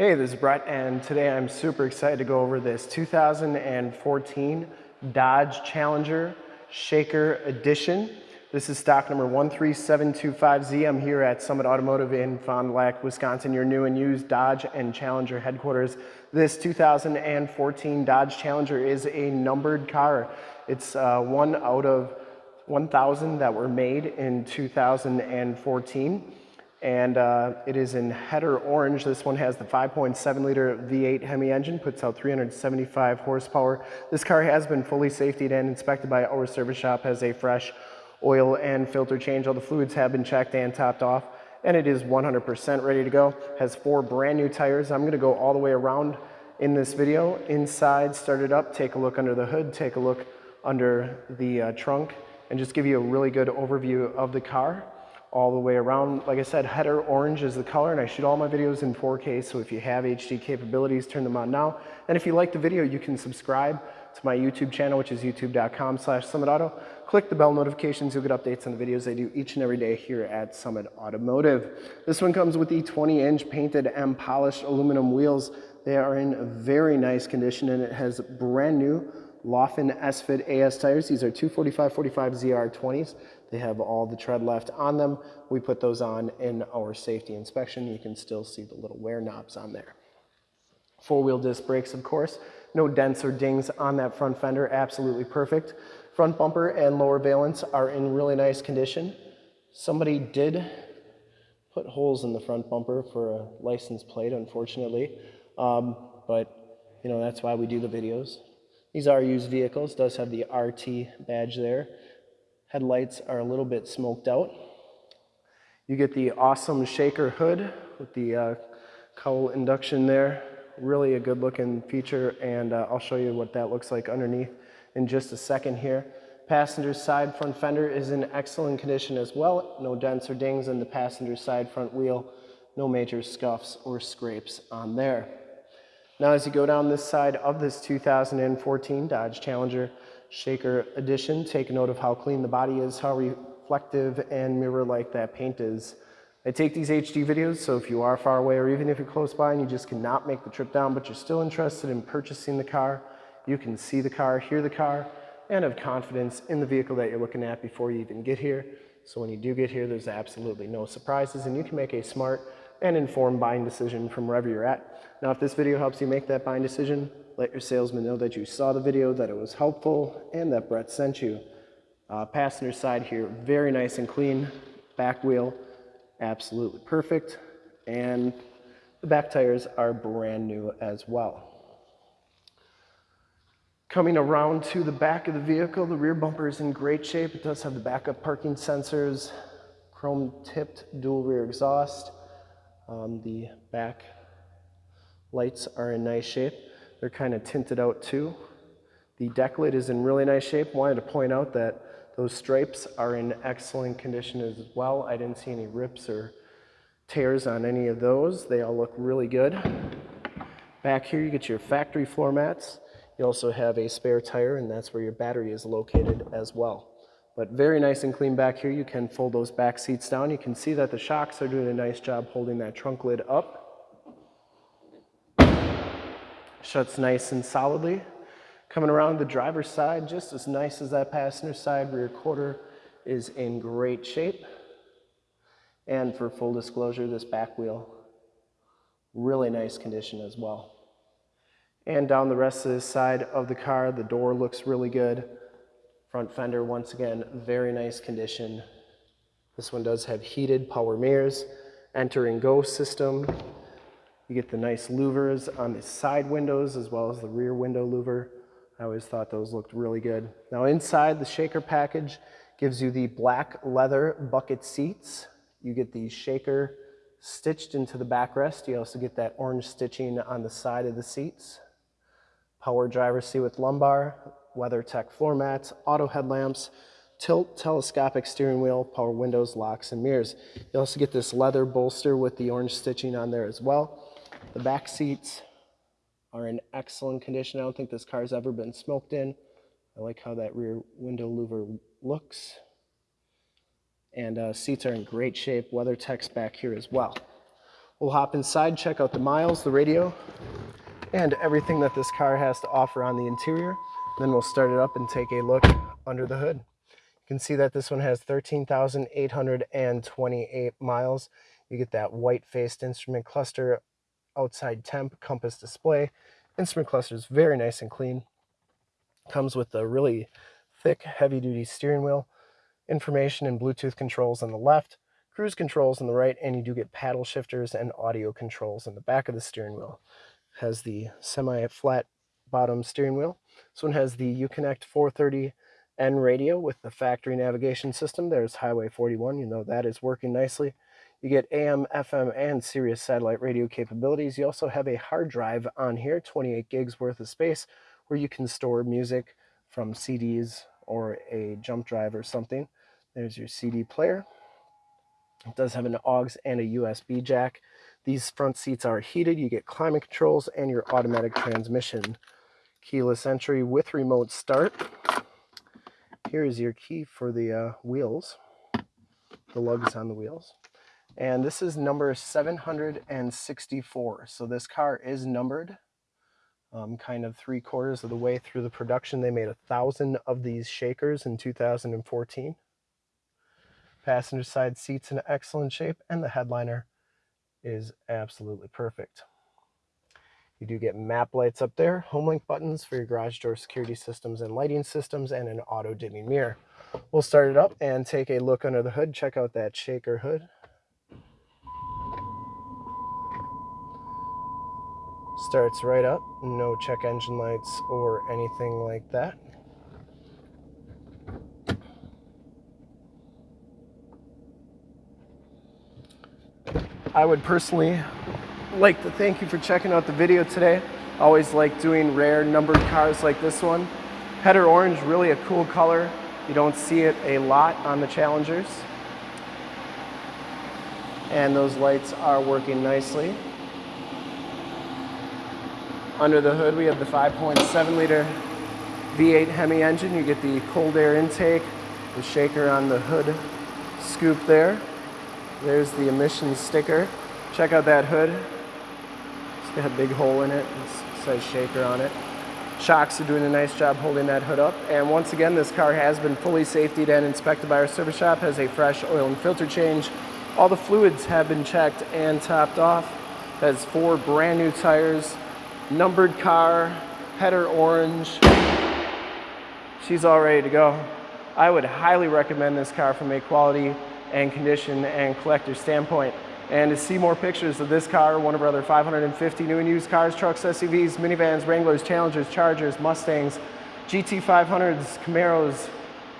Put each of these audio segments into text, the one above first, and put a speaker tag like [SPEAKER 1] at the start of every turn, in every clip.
[SPEAKER 1] Hey, this is Brett, and today I'm super excited to go over this 2014 Dodge Challenger Shaker Edition. This is stock number 13725Z. I'm here at Summit Automotive in Fond du Lac, Wisconsin, your new and used Dodge and Challenger headquarters. This 2014 Dodge Challenger is a numbered car. It's uh, one out of 1,000 that were made in 2014 and uh, it is in header orange. This one has the 5.7 liter V8 Hemi engine, puts out 375 horsepower. This car has been fully safetied and inspected by our service shop, has a fresh oil and filter change. All the fluids have been checked and topped off, and it is 100% ready to go. Has four brand new tires. I'm gonna go all the way around in this video. Inside, start it up, take a look under the hood, take a look under the uh, trunk, and just give you a really good overview of the car all the way around. Like I said, header orange is the color and I shoot all my videos in 4K. So if you have HD capabilities, turn them on now. And if you like the video, you can subscribe to my YouTube channel, which is youtube.com slash summitauto. Click the bell notifications. You'll get updates on the videos I do each and every day here at Summit Automotive. This one comes with the 20 inch painted and polished aluminum wheels. They are in very nice condition and it has brand new Laufenn S-Fit AS tires. These are 245-45 ZR20s. They have all the tread left on them. We put those on in our safety inspection. You can still see the little wear knobs on there. Four-wheel disc brakes, of course. No dents or dings on that front fender, absolutely perfect. Front bumper and lower valance are in really nice condition. Somebody did put holes in the front bumper for a license plate, unfortunately. Um, but, you know, that's why we do the videos. These are used vehicles, does have the RT badge there. Headlights are a little bit smoked out. You get the awesome shaker hood with the uh, cowl induction there. Really a good looking feature and uh, I'll show you what that looks like underneath in just a second here. Passenger side front fender is in excellent condition as well. No dents or dings in the passenger side front wheel. No major scuffs or scrapes on there. Now as you go down this side of this 2014 Dodge Challenger Shaker Edition, take note of how clean the body is, how reflective and mirror-like that paint is. I take these HD videos, so if you are far away or even if you're close by and you just cannot make the trip down, but you're still interested in purchasing the car, you can see the car, hear the car, and have confidence in the vehicle that you're looking at before you even get here. So when you do get here, there's absolutely no surprises and you can make a smart and informed buying decision from wherever you're at. Now, if this video helps you make that buying decision, let your salesman know that you saw the video, that it was helpful, and that Brett sent you. Uh, passenger side here, very nice and clean. Back wheel, absolutely perfect. And the back tires are brand new as well. Coming around to the back of the vehicle, the rear bumper is in great shape. It does have the backup parking sensors, chrome tipped dual rear exhaust. Um, the back lights are in nice shape. They're kind of tinted out too. The deck lid is in really nice shape. Wanted to point out that those stripes are in excellent condition as well. I didn't see any rips or tears on any of those. They all look really good. Back here you get your factory floor mats. You also have a spare tire and that's where your battery is located as well. But very nice and clean back here. You can fold those back seats down. You can see that the shocks are doing a nice job holding that trunk lid up. Shuts nice and solidly. Coming around the driver's side, just as nice as that passenger side, rear quarter is in great shape. And for full disclosure, this back wheel, really nice condition as well. And down the rest of this side of the car, the door looks really good. Front fender, once again, very nice condition. This one does have heated power mirrors, enter and go system. You get the nice louvers on the side windows as well as the rear window louver. I always thought those looked really good. Now inside the shaker package gives you the black leather bucket seats. You get the shaker stitched into the backrest. You also get that orange stitching on the side of the seats. Power driver seat with lumbar, WeatherTech floor mats, auto headlamps, tilt telescopic steering wheel, power windows, locks, and mirrors. You also get this leather bolster with the orange stitching on there as well. The back seats are in excellent condition. I don't think this car's ever been smoked in. I like how that rear window louver looks. And uh, seats are in great shape. WeatherTech's back here as well. We'll hop inside, check out the miles, the radio, and everything that this car has to offer on the interior. Then we'll start it up and take a look under the hood. You can see that this one has 13,828 miles. You get that white-faced instrument cluster, outside temp, compass display. Instrument cluster is very nice and clean. Comes with a really thick, heavy-duty steering wheel. Information and Bluetooth controls on the left, cruise controls on the right, and you do get paddle shifters and audio controls in the back of the steering wheel. Has the semi-flat bottom steering wheel. This one has the Uconnect 430N radio with the factory navigation system. There's Highway 41, you know that is working nicely. You get AM, FM, and Sirius satellite radio capabilities. You also have a hard drive on here, 28 gigs worth of space, where you can store music from CDs or a jump drive or something. There's your CD player. It does have an AUX and a USB jack. These front seats are heated. You get climate controls and your automatic transmission. Keyless entry with remote start. Here is your key for the uh, wheels, the lugs on the wheels. And this is number 764. So this car is numbered um, kind of three quarters of the way through the production. They made a thousand of these shakers in 2014. Passenger side seats in excellent shape and the headliner is absolutely perfect. You do get map lights up there, home link buttons for your garage door security systems and lighting systems, and an auto dimming mirror. We'll start it up and take a look under the hood, check out that shaker hood. Starts right up, no check engine lights or anything like that. I would personally like to thank you for checking out the video today. Always like doing rare numbered cars like this one. Header orange, really a cool color. You don't see it a lot on the Challengers. And those lights are working nicely. Under the hood, we have the 5.7 liter V8 Hemi engine. You get the cold air intake, the shaker on the hood scoop there. There's the emissions sticker. Check out that hood. It's got a big hole in it. It says shaker on it. Shocks are doing a nice job holding that hood up. And once again, this car has been fully safetied and inspected by our service shop, has a fresh oil and filter change. All the fluids have been checked and topped off. Has four brand new tires, numbered car, header orange. She's all ready to go. I would highly recommend this car from a quality and condition and collector standpoint. And to see more pictures of this car, one of our other 550 new and used cars, trucks, SUVs, minivans, Wranglers, Challengers, Chargers, Mustangs, GT500s, Camaros,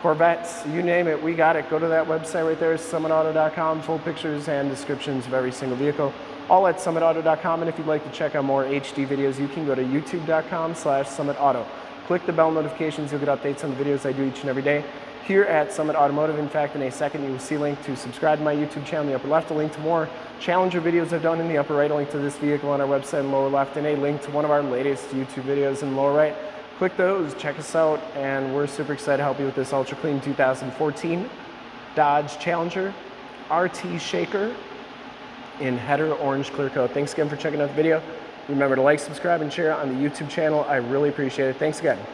[SPEAKER 1] Corvettes, you name it, we got it. Go to that website right there, summitauto.com, full pictures and descriptions of every single vehicle all at summitauto.com. And if you'd like to check out more HD videos, you can go to youtube.com slash summitauto. Click the bell notifications, you'll get updates on the videos I do each and every day here at Summit Automotive. In fact, in a second, you will see a link to subscribe to my YouTube channel in the upper left, a link to more Challenger videos I've done in the upper right, a link to this vehicle on our website in lower left, and a link to one of our latest YouTube videos in lower right. Click those, check us out, and we're super excited to help you with this ultra clean 2014 Dodge Challenger RT Shaker in header orange clear coat. Thanks again for checking out the video. Remember to like, subscribe, and share on the YouTube channel. I really appreciate it. Thanks again.